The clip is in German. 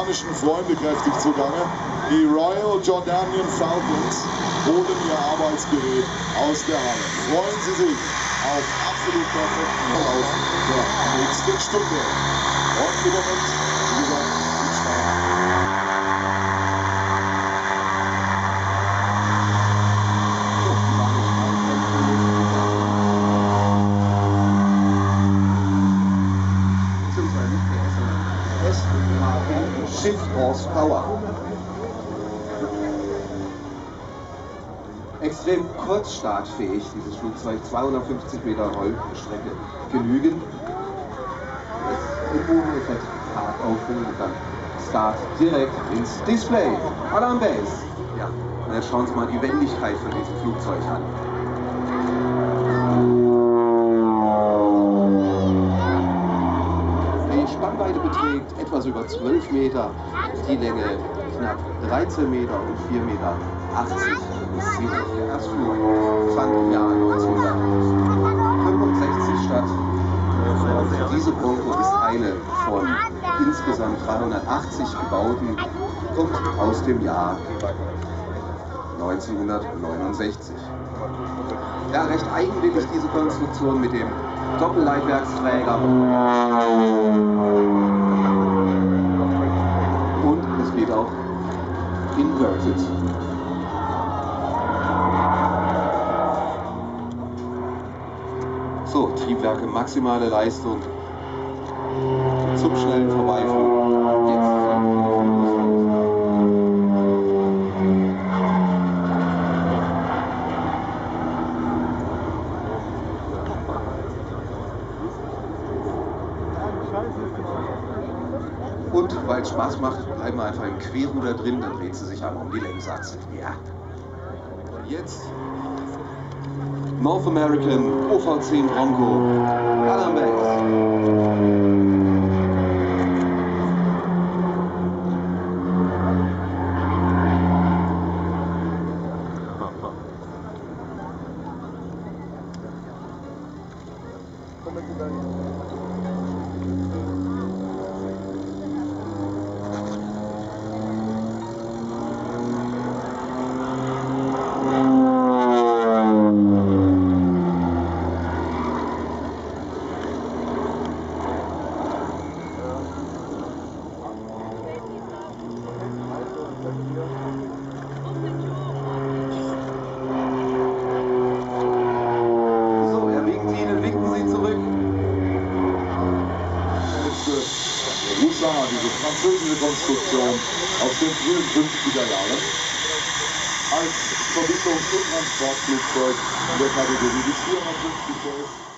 amerikanischen Freunde kräftig zugange. Die Royal Jordanian Falcons holen ihr Arbeitsgerät aus der Halle. Freuen Sie sich auf absolut perfekten Verlauf der nächsten Stunde. Und im Shift Horsepower. Extrem kurzstartfähig, dieses Flugzeug, 250 Meter Rollstrecke genügen. Jetzt im Bodeneffekt hart aufhängen und dann Start direkt ins Display. Alarm Base. Ja, und jetzt schauen Sie mal die Wendigkeit von diesem Flugzeug an. Spannweite beträgt etwas über 12 Meter, die Länge knapp 13 Meter und 4 Meter 80. Das Erstflug fand im Jahr 1965 statt. Und diese Bronco ist eine von insgesamt 380 gebauten, kommt aus dem Jahr 1969. Ja, recht eigenwillig diese Konstruktion mit dem Doppelleitwerksträger. Und es geht auch inverted. So, Triebwerke, maximale Leistung zum schnellen Vorbeiflug. Und weil es Spaß macht, bleiben wir einfach im Querruder drin, dann dreht sie sich einmal um die Längsachse. Ja. Jetzt North American OV10 Bronco. Base. So, er Ihnen, winken Sie zurück. Roussin, diese französische Konstruktion aus den frühen 50er Jahren, als Verbindungs- und Transportflugzeug in der Kategorie bis 450 PS